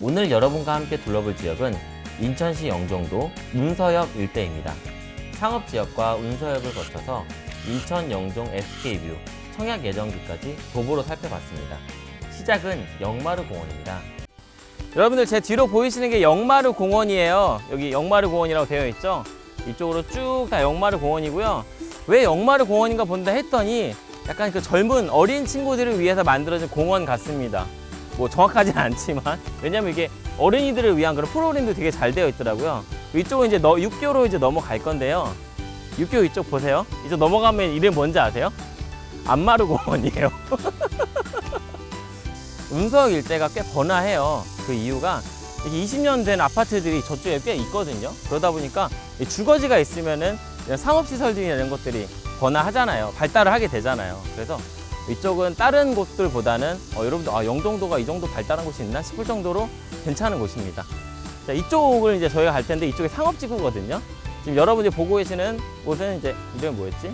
오늘 여러분과 함께 둘러볼 지역은 인천시 영종도 운서역 일대입니다. 상업지역과 운서역을 거쳐서 인천 영종 SK VIEW, 청약 예정지까지 도보로 살펴봤습니다. 시작은 영마루 공원입니다. 여러분들 제 뒤로 보이시는 게 영마루 공원이에요. 여기 영마루 공원이라고 되어 있죠? 이쪽으로 쭉 다 영마루 공원이고요. 왜 영마루 공원인가 본다 했더니 약간 그 젊은 어린 친구들을 위해서 만들어진 공원 같습니다. 뭐 정확하진 않지만 왜냐면 이게 어린이들을 위한 그런 프로그램도 되게 잘 되어 있더라고요. 이쪽은 이제 너, 6교로 이제 넘어갈 건데요. 6교 이쪽 보세요. 이쪽 넘어가면 이름 뭔지 아세요? 안마루 공원이에요. 운석 일대가 꽤 번화해요. 그 이유가 이게 20년 된 아파트들이 저쪽에 꽤 있거든요. 그러다 보니까 이 주거지가 있으면은 이런 상업시설들이나 이런 것들이 번화하잖아요. 발달을 하게 되잖아요. 그래서 이쪽은 다른 곳들보다는 어, 여러분들 아, 영종도가 이 정도 발달한 곳이 있나 싶을 정도로 괜찮은 곳입니다. 자, 이쪽을 이제 저희가 갈 텐데 이쪽이 상업지구거든요. 지금 여러분이 보고 계시는 곳은 이제 이름이 뭐였지?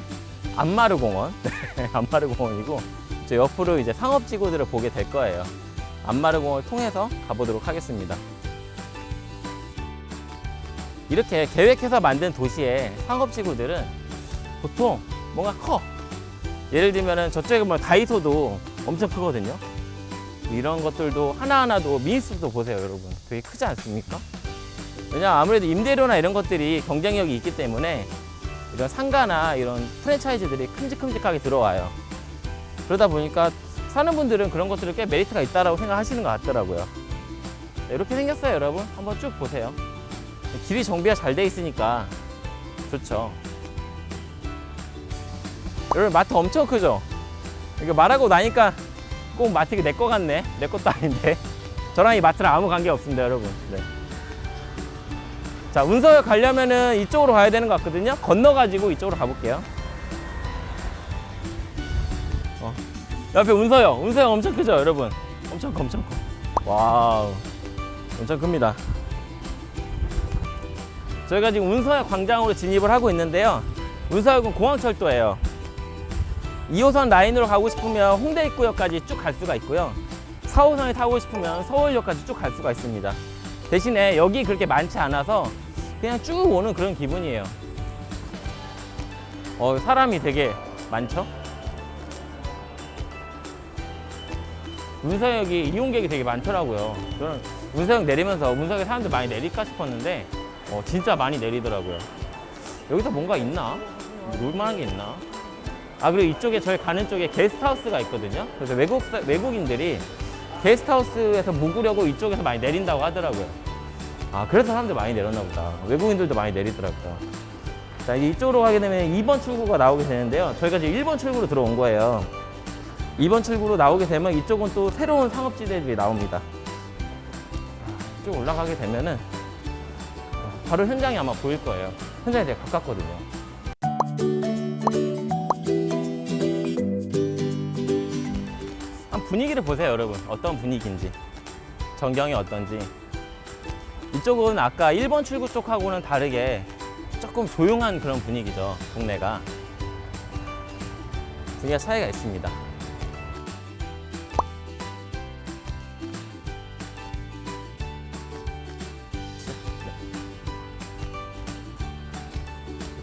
안마르 공원. 안마르 공원이고 저 옆으로 이제 상업지구들을 보게 될 거예요. 안마르 공원을 통해서 가보도록 하겠습니다. 이렇게 계획해서 만든 도시의 상업지구들은 보통 뭔가 커. 예를 들면은 저쪽에 보면 다이소도 엄청 크거든요. 이런 것들도 하나하나도 미니스도 보세요, 여러분. 되게 크지 않습니까? 왜냐 아무래도 임대료나 이런 것들이 경쟁력이 있기 때문에 이런 상가나 이런 프랜차이즈들이 큼직큼직하게 들어와요. 그러다 보니까 사는 분들은 그런 것들을 꽤 메리트가 있다라고 생각하시는 것 같더라고요. 네, 이렇게 생겼어요, 여러분. 한번 쭉 보세요. 길이 정비가 잘 돼 있으니까 좋죠. 여러분 마트 엄청 크죠? 이거 말하고 나니까 꼭 마트가 내 거 같네. 내 것도 아닌데. 저랑 이 마트랑 아무 관계 없습니다, 여러분. 네. 자, 운서역 가려면은 이쪽으로 가야 되는 것 같거든요. 건너가지고 이쪽으로 가볼게요. 어. 옆에 운서역. 운서역 엄청 크죠, 여러분? 엄청 커, 엄청 커. Wow. 엄청 큽니다. 저희가 지금 운서역 광장으로 진입을 하고 있는데요. 운서역은 공항철도예요. 2호선 라인으로 가고 싶으면 홍대 입구역까지 쭉 갈 수가 있고요. 4호선을 타고 싶으면 서울역까지 쭉 갈 수가 있습니다. 대신에 여기 그렇게 많지 않아서 그냥 쭉 오는 그런 기분이에요. 어, 사람이 되게 많죠? 운서역이 이용객이 되게 많더라고요. 저는 운서역 내리면서 운서역에 사람들 많이 내릴까 싶었는데 어, 진짜 많이 내리더라고요. 여기서 뭔가 있나? 놀만한 게 있나? 아 그리고 이쪽에 저희 가는 쪽에 게스트하우스가 있거든요. 그래서 외국 사- 외국인들이 게스트하우스에서 묵으려고 이쪽에서 많이 내린다고 하더라고요. 아 그래서 사람들 많이 내렸나 보다. 외국인들도 많이 내리더라고요. 자 이제 이쪽으로 가게 되면 2번 출구가 나오게 되는데요. 저희가 지금 1번 출구로 들어온 거예요. 2번 출구로 나오게 되면 이쪽은 또 새로운 상업지대들이 나옵니다. 아, 쭉 올라가게 되면은 바로 현장이 아마 보일 거예요. 현장이 되게 가깝거든요. 분위기를 보세요, 여러분. 어떤 분위기인지. 전경이 어떤지. 이쪽은 아까 1번 출구 쪽하고는 다르게 조금 조용한 그런 분위기죠, 동네가. 분위기가 차이가 있습니다.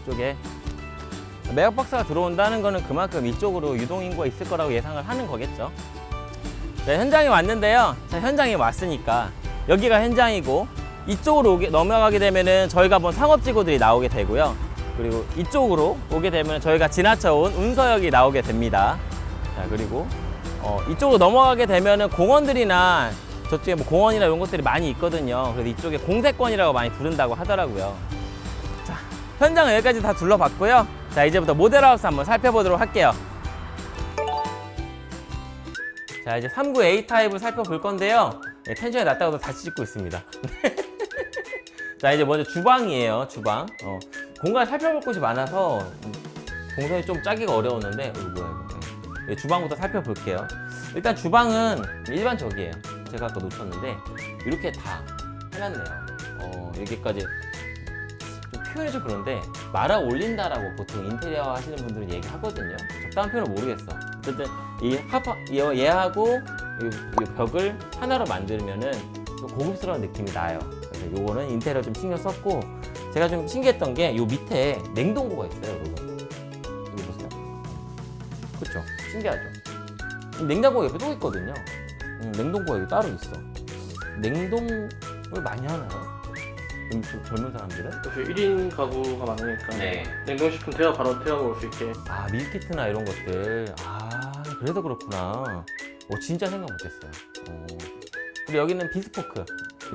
이쪽에 매각 박사가 들어온다는 거는 그만큼 이쪽으로 유동인구가 있을 거라고 예상을 하는 거겠죠. 네, 현장에 왔는데요. 자, 현장에 왔으니까 여기가 현장이고 이쪽으로 오게, 넘어가게 되면은 저희가 본 상업지구들이 나오게 되고요. 그리고 이쪽으로 오게 되면 저희가 지나쳐온 운서역이 나오게 됩니다. 자, 그리고 어, 이쪽으로 넘어가게 되면은 공원들이나 저쪽에 뭐 공원이나 이런 것들이 많이 있거든요. 그래서 이쪽에 공세권이라고 많이 부른다고 하더라고요. 자, 현장은 여기까지 다 둘러봤고요. 자, 이제부터 모델하우스 한번 살펴보도록 할게요. 자, 이제 39 A 타입을 살펴볼 건데요. 네, 텐션이 낮다고 다시 찍고 있습니다. 자, 이제 먼저 주방이에요. 주방. 어, 공간 살펴볼 곳이 많아서 음, 동선이 좀 짜기가 어려웠는데 이거 뭐야 이거. 네, 주방부터 살펴볼게요. 일단 주방은 일반적이에요. 제가 아까 놓쳤는데 이렇게 다 해놨네요. 어, 여기까지 좀 표현이 좀 그런데 말아 올린다라고 보통 인테리어 하시는 분들은 얘기하거든요. 적당한 표현은 모르겠어. 어쨌든 이 합, 이- 얘하고 이, 이 벽을 하나로 만들면은 좀 고급스러운 느낌이 나요. 그래서 요거는 인테리어 좀 신경 썼고 제가 좀 신기했던 게 요 밑에 냉동고가 있어요, 여러분. 여기 보세요. 그렇죠? 신기하죠? 냉장고 옆에 또 있거든요. 음, 냉동고가 여기 따로 있어. 냉동을 많이 하나요? 좀 젊은 사람들은? 요새 1인 가구가 많으니까 네. 냉동식품 데워 바로 데워 먹을 수 있게 아 밀키트나 이런 것들 아 그래서 그렇구나. 어 진짜 생각 못했어요. 어. 그리고 여기는 비스포크.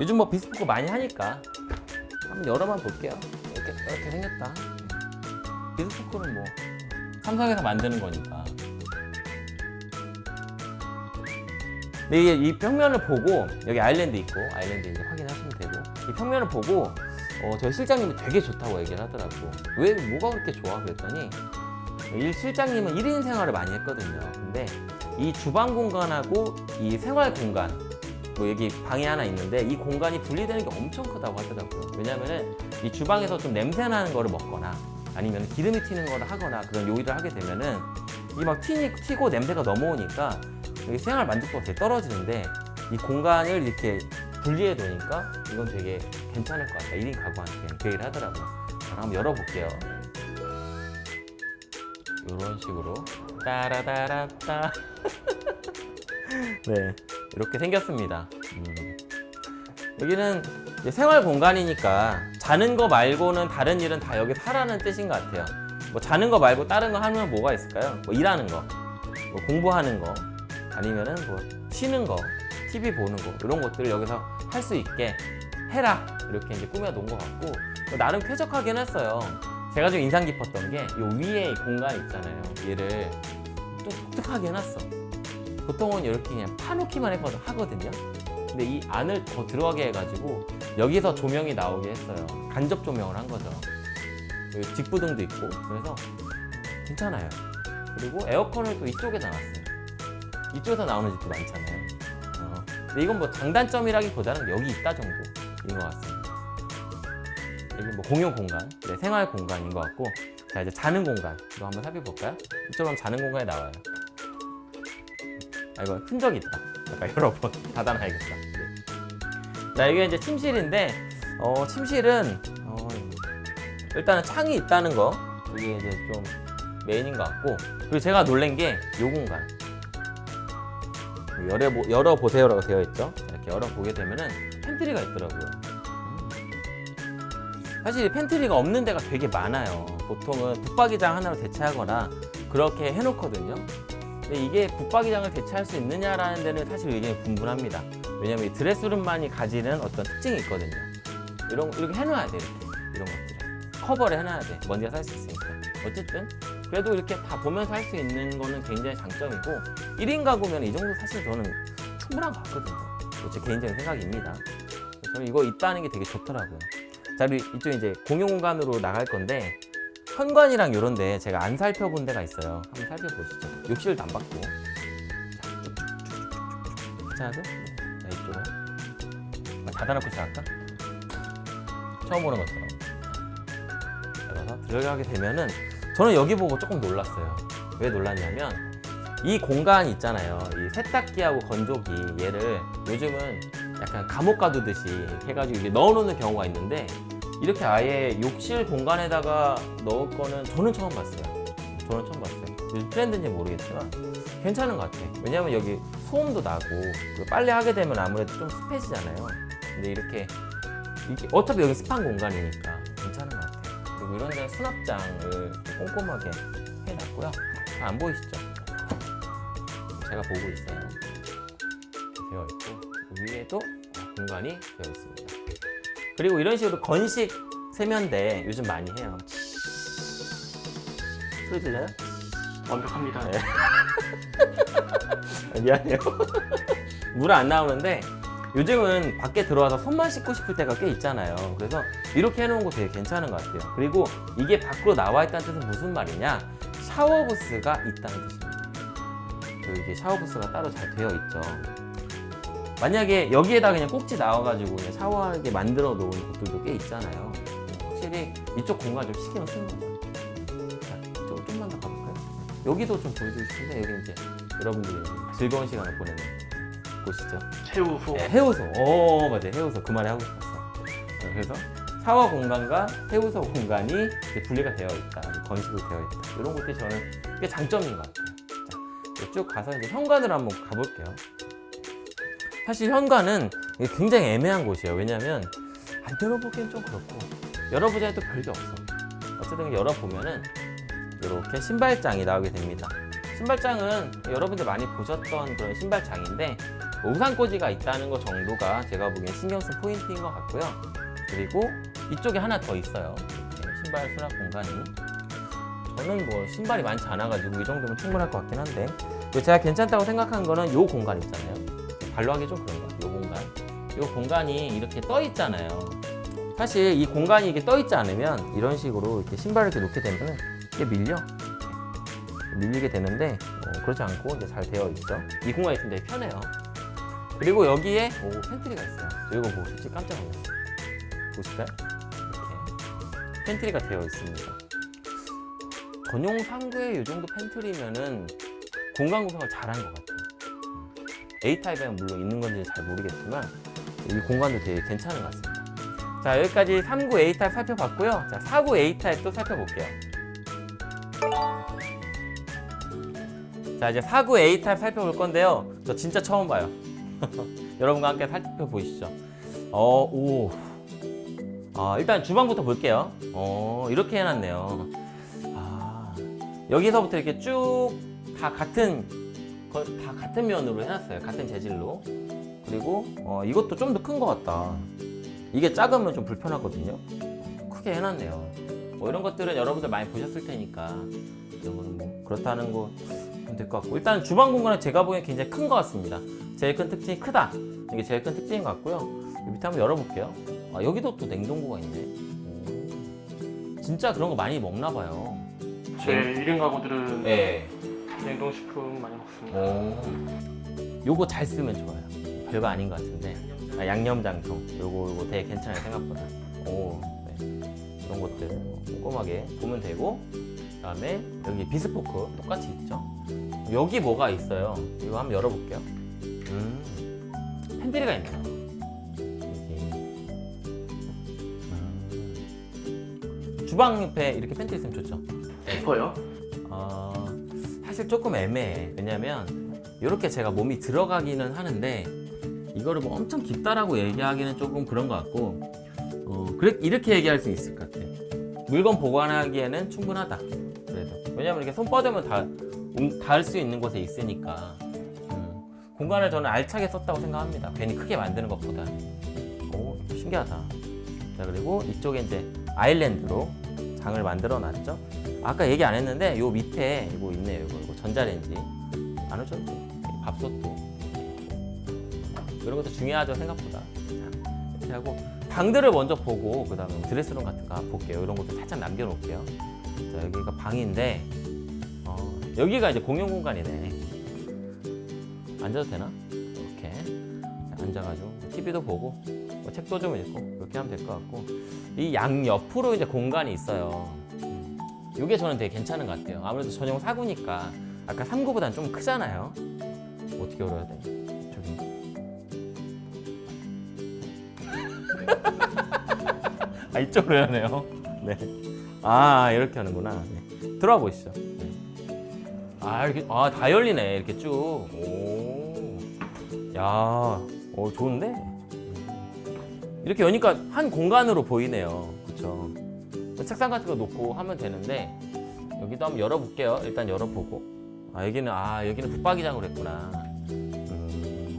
요즘 뭐 비스포크 많이 하니까 한번 열어만 볼게요. 이렇게 이렇게 생겼다. 비스포크는 뭐 삼성에서 만드는 거니까. 근데 이게 이 평면을 보고 여기 아일랜드 있고 아일랜드 이제 확인하시면 되고. 이 평면을 보고 어, 저희 실장님이 되게 좋다고 얘기를 하더라고. 왜 뭐가 그렇게 좋아? 그랬더니 이 실장님은 1인 생활을 많이 했거든요. 근데 이 주방 공간하고 이 생활 공간 뭐 여기 방이 하나 있는데 이 공간이 분리되는 게 엄청 크다고 하더라고요. 왜냐면은 이 주방에서 좀 냄새 나는 거를 먹거나 아니면 기름이 튀는 거를 하거나 그런 요리를 하게 되면은 이 막 튀고 냄새가 넘어오니까 여기 생활 만족도가 되게 떨어지는데 이 공간을 이렇게 분리해 놓으니까 이건 되게 괜찮을 것 같다 1인 가구한테 그 얘기를 하더라고요. 자, 한번 열어볼게요 이런 식으로 따라다라따 네 이렇게 생겼습니다 음. 여기는 생활 공간이니까 자는 거 말고는 다른 일은 다 여기 하라는 뜻인 것 같아요 뭐 자는 거 말고 다른 거 하면 뭐가 있을까요? 뭐 일하는 거, 뭐 공부하는 거, 아니면은 뭐 쉬는 거, TV 보는 거 이런 것들을 여기서 할 수 있게 해라 이렇게 이제 꾸며 놓은 것 같고 나름 쾌적하긴 했어요. 제가 좀 인상 깊었던 게 이 위에 이 공간 있잖아요. 얘를 좀 독특하게 해놨어. 보통은 이렇게 그냥 파놓기만 했거든 하거든요. 근데 이 안을 더 들어가게 해가지고 여기서 조명이 나오게 했어요. 간접 조명을 한 거죠. 여기 직부등도 있고 그래서 괜찮아요. 그리고 에어컨을 또 이쪽에다 놨어요. 이쪽에서 나오는 집도 많잖아요. 어, 근데 이건 뭐 장단점이라기보다는 여기 있다 정도인 것 같습니다. 여기 뭐 공용 공간, 네, 생활 공간인 것 같고 자 이제 자는 공간 이거 한번 살펴볼까요? 하면 자는 공간에 나와요. 아 이거 흔적이 있다. 잠깐 여러 번 닫아놔야겠다. 네. 자 이게 이제 침실인데 어, 침실은 어, 일단은 창이 있다는 거 그게 이제 좀 메인인 것 같고 그리고 제가 놀란 게 이 공간 열어, 열어보세요라고 되어 있죠 이렇게 열어보게 되면은 pantry가 있더라고요 음. 사실 pantry가 없는 데가 되게 많아요. 보통은 붙박이장 하나로 대체하거나 그렇게 해놓거든요. 근데 이게 붙박이장을 대체할 수 있느냐라는 데는 사실 의견이 분분합니다. 왜냐면 이 dress room만이 가지는 어떤 특징이 있거든요. 이런 이렇게 해놔야 돼 이렇게. 이런 것들을. 커버를 해놔야 돼. 먼지가 살 수 있으니까. 어쨌든 그래도 이렇게 다 보면서 할 수 있는 거는 굉장히 장점이고 1인 가구면 이 정도 사실 저는 충분한 것 같거든요. 뭐제 개인적인 생각입니다. 저는 이거 있다는 게 되게 좋더라고요 자 그리고 이쪽 이제 공용 공간으로 나갈 건데 현관이랑 이런 데 제가 안 살펴본 데가 있어요 한번 살펴보시죠 욕실도 안 받고 괜찮아요? 자 이쪽으로 아, 닫아놓고 시작할까? 처음 보는 것처럼 열어서 들어가게 되면은 저는 여기 보고 조금 놀랐어요 왜 놀랐냐면 이 공간 있잖아요 이 세탁기하고 건조기 얘를 요즘은 약간 감옥 가두듯이 이렇게 해가지고 이게 넣어놓는 경우가 있는데 이렇게 아예 욕실 공간에다가 넣을 거는 저는 처음 봤어요 저는 처음 봤어요 요즘 트렌드인지 모르겠지만 괜찮은 것 같아요 왜냐면 여기 소음도 나고 그리고 빨래 하게 되면 아무래도 좀 습해지잖아요 근데 이렇게 이게 어차피 여기 습한 공간이니까 괜찮은 것 같아요. 그리고 이런 데는 수납장을 꼼꼼하게 해놨고요. 잘 안 보이시죠? 제가 보고 있어요. 이렇게 되어 있고 위에도 공간이 되어 있습니다. 그리고 이런 식으로 건식 세면대 요즘 많이 해요. 소리 들려요? 완벽합니다 네. 아, 미안해요. 물 안 나오는데 요즘은 밖에 들어와서 손만 씻고 싶을 때가 꽤 있잖아요. 그래서 이렇게 해놓은 거 되게 괜찮은 것 같아요. 그리고 이게 밖으로 나와 있다는 뜻은 무슨 말이냐? 샤워 부스가 있다는 뜻입니다. 이게 샤워 부스가 따로 잘 되어 있죠. 만약에 여기에다 그냥 꼭지 나와가지고 샤워하게 만들어 놓은 곳들도 꽤 있잖아요. 확실히 이쪽 공간 좀 신경 쓰는 거죠. 자, 이쪽으로 좀만 더 가볼까요? 여기도 좀 보여주고 싶은데 여기 이제 여러분들이 즐거운 시간을 보내는 보시죠. 최우소. 네, 해우소. 오, 맞아요. 해우소. 그 말이 하고 싶었어. 네, 그래서 샤워 공간과 해우소 공간이 분리가 되어 있다. 건식으로 되어 있다. 이런 것들이 저는 꽤 장점인 것 같아요. 자, 쭉 가서 이제 현관으로 한번 가볼게요. 사실 현관은 굉장히 애매한 곳이에요. 왜냐하면 안 열어보기엔 좀 그렇고 열어보자 해도 별게 없어. 어쨌든 열어보면은 이렇게 신발장이 나오게 됩니다. 신발장은 여러분들 많이 보셨던 그런 신발장인데 뭐 우산꽂이가 있다는 것 정도가 제가 보기엔 신경 쓴 포인트인 것 같고요. 그리고 이쪽에 하나 더 있어요. 이렇게 신발 수납 공간이. 저는 뭐 신발이 많지 않아가지고 이 정도면 충분할 것 같긴 한데 그리고 제가 괜찮다고 생각한 거는 이 공간 있잖아요. 발로 하기 좀 그런가? 이 공간. 이 공간이 이렇게 떠 있잖아요. 사실 이 공간이 이게 떠 있지 않으면 이런 식으로 이렇게 신발을 이렇게 놓게 되면 이게 밀려. 밀리게 되는데 어, 그렇지 않고 이제 잘 되어 있죠. 이 공간이 되게 편해요. 그리고 여기에 오, pantry가 있어요. 저 이거 보고 솔직히 깜짝 놀랐어요. 보실까요? 이렇게 pantry가 되어 있습니다. 전용 상구에 이 정도 팬트리면은 공간 구성을 잘한 것 같아요. A타입에는 물론 있는 건지 잘 모르겠지만 이 공간도 되게 괜찮은 것 같습니다. 자 여기까지 3구 A타입 살펴봤고요. 자 4구 A타입도 살펴볼게요. 자 이제 4구 A타입 살펴볼 건데요. 저 진짜 처음 봐요. 여러분과 함께 살펴보시죠. 어, 오. 아, 일단 주방부터 볼게요. 어, 이렇게 해놨네요. 아, 여기서부터 이렇게 쭉 다 같은, 거- 다 같은 면으로 해놨어요. 같은 재질로. 그리고 어, 이것도 좀 더 큰 것 같다. 이게 작으면 좀 불편하거든요. 크게 해놨네요. 뭐 이런 것들은 여러분들 많이 보셨을 테니까 이런 거는 뭐 그렇다는 거 될 것 같고 일단 주방 공간은 제가 보기엔 굉장히 큰 것 같습니다. 제일 큰 특징이 크다. 이게 제일 큰 특징인 것 같고요. 이 밑에 한번 열어볼게요. 아, 여기도 또 냉동고가 있네. 오. 진짜 그런 거 많이 먹나 봐요. 제 1인 가구들은 네. 냉동식품 많이. 오. 요거 잘 쓰면 좋아요. 별거 아닌 것 같은데. 아, 양념장통. 요거 요거 되게 괜찮아요 생각보다. 오. 네. 이런 것들 꼼꼼하게 보면 되고. 그 다음에 여기 비스포크 똑같이 있죠. 여기 뭐가 있어요? 이거 한번 열어볼게요. 음. pantry가 있네요. 음. 주방 옆에 이렇게 팬트리 있으면 좋죠. 깊어요? 어, 사실 조금 애매해. 왜냐면 이렇게 제가 몸이 들어가기는 하는데 이거를 뭐 엄청 깊다라고 얘기하기는 조금 그런 것 같고 어, 이렇게 얘기할 수 있을 것 같아. 물건 보관하기에는 충분하다. 그래도 왜냐면 이렇게 손 뻗으면 다 음, 닿을 수 있는 곳에 있으니까 음, 공간을 저는 알차게 썼다고 생각합니다. 괜히 크게 만드는 것보다. 오 신기하다. 자 그리고 이쪽에 이제 아일랜드로 장을 만들어 놨죠. 아까 얘기 안 했는데 요 밑에 이거 있네요. 이거, 이거 전자레인지 안 오셔도 돼. 밥솥도 이런 것도 중요하죠 생각보다. 자, 이렇게 하고 방들을 먼저 보고 그 다음에 드레스룸 같은 거 볼게요. 이런 것도 살짝 남겨놓을게요. 자 여기가 방인데 어, 여기가 이제 공용 공간이네. 앉아도 되나? 이렇게 자, 앉아가지고 TV도 보고 뭐 책도 좀 읽고 이렇게 하면 될 것 같고 이 양 옆으로 이제 공간이 있어요. 음. 이게 저는 되게 괜찮은 것 같아요. 아무래도 전용 사구니까 아까 3구보다는 좀 크잖아요. 어떻게 열어야 돼? 저기. 아 이쪽으로 여네요. 네. 아 이렇게 하는구나. 네. 들어와 보시죠. 네. 아 이렇게 아다 열리네 이렇게 쭉. 오. 야, 오 좋은데? 이렇게 여니까 한 공간으로 보이네요. 그렇죠. 책상 같은 거 놓고 하면 되는데 여기도 한번 열어볼게요. 일단 열어보고. 아 여기는 아 여기는 붙박이장으로 했구나. 음,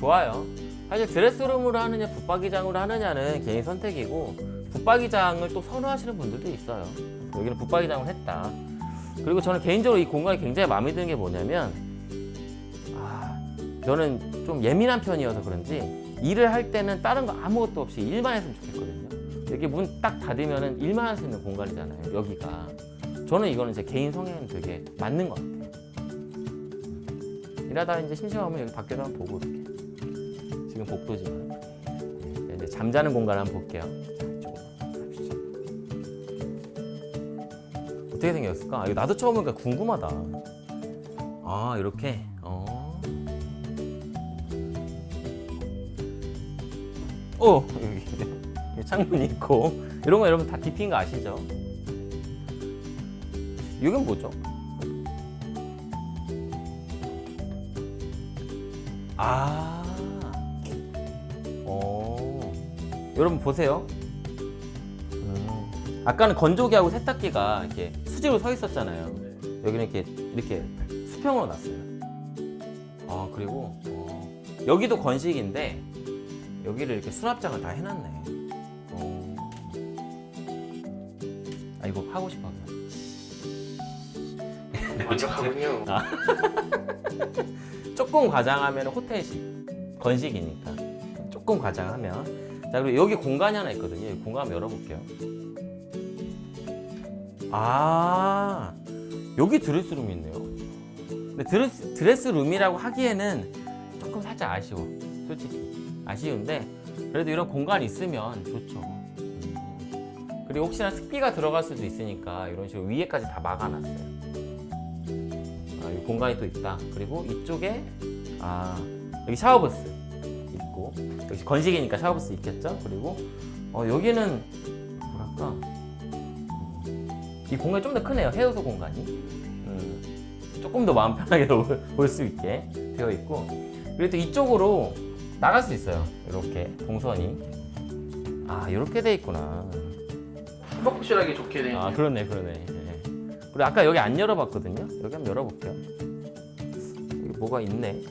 좋아요. 사실 드레스룸으로 하느냐 붙박이장으로 하느냐는 개인 선택이고 붙박이장을 또 선호하시는 분들도 있어요. 여기는 붙박이장을 했다. 그리고 저는 개인적으로 이 공간이 굉장히 마음에 드는 게 뭐냐면 아 저는 좀 예민한 편이어서 그런지 일을 할 때는 다른 거 아무것도 없이 일만 했으면 좋겠거든요. 여기 문 딱 닫으면은 일만 할 수 있는 공간이잖아요. 여기가. 저는 이거는 제 개인 성향이 되게 맞는 것 같아요 일하다 이제 심심하면 여기 밖에도 한번 보고 이렇게 지금 복도지만 네, 이제 잠자는 공간 한번 볼게요 네, 어떻게 생겼을까? 아, 이거 나도 처음 보니까 궁금하다 아 이렇게 어. 오 여기 창문이 있고 이런 거 여러분 다 DP인 거 아시죠? 이건 뭐죠? 아, 어, 여러분 보세요. 음, 아까는 건조기하고 세탁기가 이렇게 수직으로 서 있었잖아요. 여기는 이렇게 이렇게 수평으로 놨어요. 아 그리고 어, 여기도 건식인데 여기를 이렇게 수납장을 다 해놨네. 어. 아 이거 하고 싶어. 완벽하군요. 아. 조금 과장하면 호텔식 건식이니까 조금 과장하면 자 그리고 여기 공간이 하나 있거든요. 여기 공간 한번 열어볼게요. 아 여기 드레스룸이 있네요. 근데 드레스, 드레스룸이라고 하기에는 조금 살짝 아쉬워. 솔직히 아쉬운데 그래도 이런 공간이 있으면 좋죠. 음. 그리고 혹시나 습기가 들어갈 수도 있으니까 이런 식으로 위에까지 다 막아놨어요. 아, 이 공간이 또 있다. 그리고 이쪽에 아 여기 샤워부스 있고 역시 건식이니까 샤워부스 있겠죠. 그리고 어, 여기는 뭐랄까 음, 이 공간이 좀 더 크네요. 해우소 공간이 음, 조금 더 마음 편하게 올수 있게 되어 있고 그리고 또 이쪽으로 나갈 수 있어요. 이렇게 동선이 아 이렇게 돼 있구나. 확실하게 좋게 돼 있네요. 아 그러네 그러네 예. 그리고 아까 여기 안 열어봤거든요. 여기 한번 열어볼게요. 여기 뭐가 있네?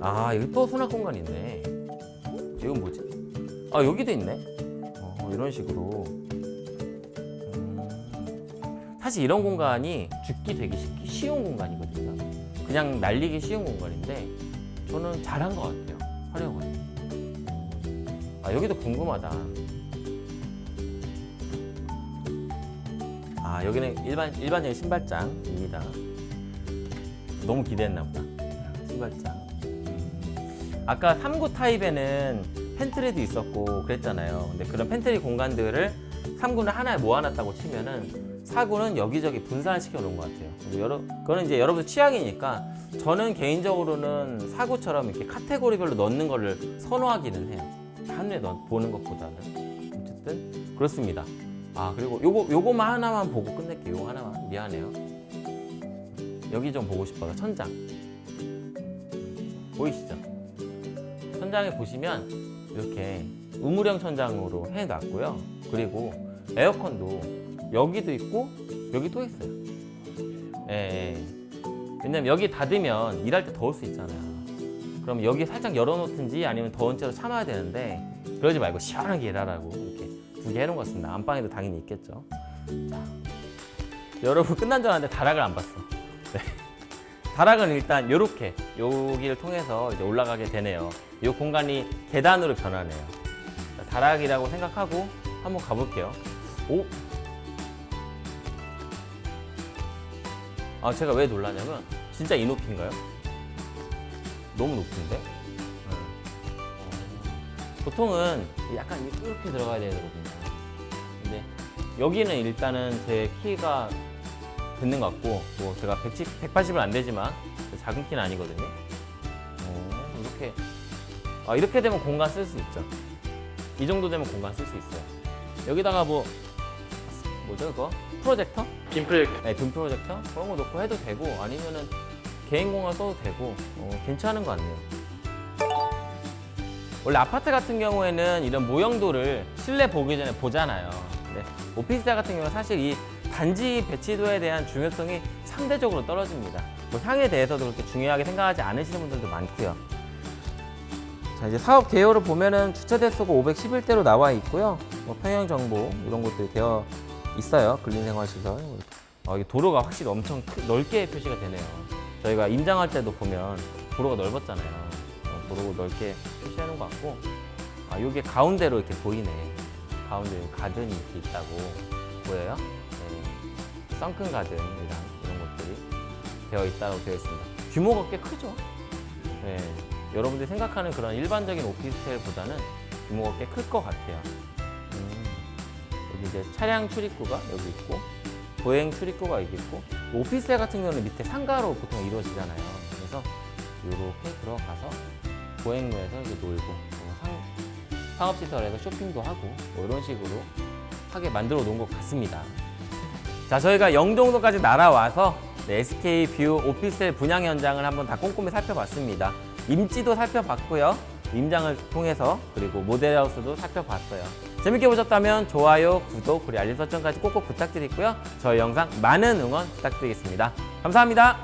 아 여기 또 수납 공간 있네. 이건 뭐지? 아 여기도 있네? 어, 이런 식으로. 음, 사실 이런 공간이 죽기 되게 쉽- 쉬운 공간이거든요. 그냥 날리기 쉬운 공간인데 저는 잘한 것 같아요. 활용을 아 여기도 궁금하다 아 여기는 일반 일반적인 신발장입니다. 너무 기대했나 보다. 신발장. 음. 아까 3구 타입에는 pantry도 있었고 그랬잖아요. 근데 그런 팬트리 공간들을 3구는 하나에 모아놨다고 치면은 4구는 여기저기 분산시켜 놓은 것 같아요. 여러, 그거는 이제 여러분 취향이니까 저는 개인적으로는 4구처럼 이렇게 카테고리별로 넣는 거를 선호하기는 해요. 한눈에 넣, 보는 것보다는. 어쨌든 그렇습니다. 아 그리고 요거 요거만 하나만 보고 끝낼게요. 하나만 미안해요. 여기 좀 보고 싶어요. 천장 보이시죠? 천장에 보시면 이렇게 우물형 천장으로 해놨고요. 그리고 에어컨도 여기도 있고 여기 또 있어요. 예, 예. 왜냐면 여기 닫으면 일할 때 더울 수 있잖아요. 그럼 여기 살짝 열어놓든지 아니면 더운 채로 참아야 되는데 그러지 말고 시원하게 일하라고 두개 해놓은 것 같습니다. 안방에도 당연히 있겠죠. 자, 여러분 끝난 줄 알았는데 다락을 안 봤어. 네. 다락은 일단 이렇게 여기를 통해서 이제 올라가게 되네요. 이 공간이 계단으로 변하네요. 자, 다락이라고 생각하고 한번 가볼게요. 오. 아 제가 왜 놀라냐면 진짜 이 높이인가요? 너무 높은데? 보통은 약간 이렇게 들어가야 되거든요. 근데 여기는 일단은 제 키가 듣는 것 같고 뭐 제가 110, 180은 안 되지만 작은 키는 아니거든요. 어, 이렇게 아, 이렇게 되면 공간 쓸 수 있죠. 이 정도 되면 공간 쓸 수 있어요. 여기다가 뭐 뭐죠 그거 프로젝터? 빔 프로젝트. 네, 빔 프로젝터 그런 거 놓고 해도 되고 아니면은 개인 공간 써도 되고 어, 괜찮은 것 같네요. 원래 아파트 같은 경우에는 이런 모형도를 실내 보기 전에 보잖아요. 근데 오피스텔 같은 경우는 사실 이 단지 배치도에 대한 중요성이 상대적으로 떨어집니다. 뭐 향에 대해서도 그렇게 중요하게 생각하지 않으시는 분들도 많고요. 자 이제 사업 개요를 보면은 주차 대수가 511대로 나와 있고요. 뭐 평형 정보 이런 것들이 되어 있어요. 근린생활시설. 어, 이 도로가 확실히 엄청 크- 넓게 표시가 되네요. 저희가 임장할 때도 보면 도로가 넓었잖아요. 어, 도로 넓게 표시하는 것 같고, 아, 요게 가운데로 이렇게 보이네. 가운데 가든이 이렇게 있다고 보여요? 네. 썬큰 가든이랑 이런 것들이 되어 있다고 되어 있습니다. 규모가 꽤 크죠? 네. 여러분들이 생각하는 그런 일반적인 오피스텔보다는 규모가 꽤 클 것 같아요. 음. 여기 이제 차량 출입구가 여기 있고 보행 출입구가 여기 있고 오피스텔 같은 경우는 밑에 상가로 보통 이루어지잖아요. 그래서 이렇게 들어가서 보행로에서 이렇게 놀고 어, 상업시설에서 쇼핑도 하고 뭐 이런 식으로 하게 만들어 놓은 것 같습니다. 자, 저희가 영종도까지 날아와서 네, SK 뷰 오피스텔 분양 현장을 한번 다 꼼꼼히 살펴봤습니다. 입지도 살펴봤고요. 임장을 통해서 그리고 모델하우스도 살펴봤어요. 재밌게 보셨다면 좋아요, 구독, 그리고 알림 설정까지 꼭꼭 부탁드리고요. 저희 영상 많은 응원 부탁드리겠습니다. 감사합니다.